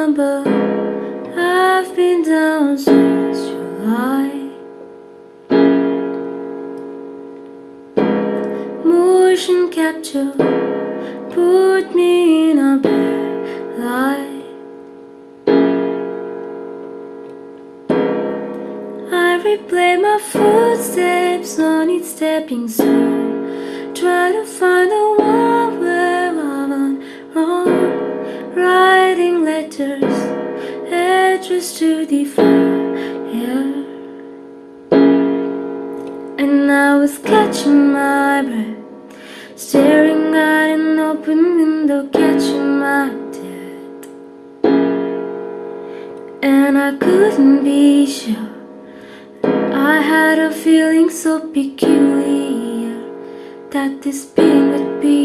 I've been down since July. Motion capture Put me in a bad light. I replay my footsteps on each stepping stone Try to find a one letters, address to the yeah. And I was catching my breath Staring at an open window, catching my death And I couldn't be sure I had a feeling so peculiar That this pain would be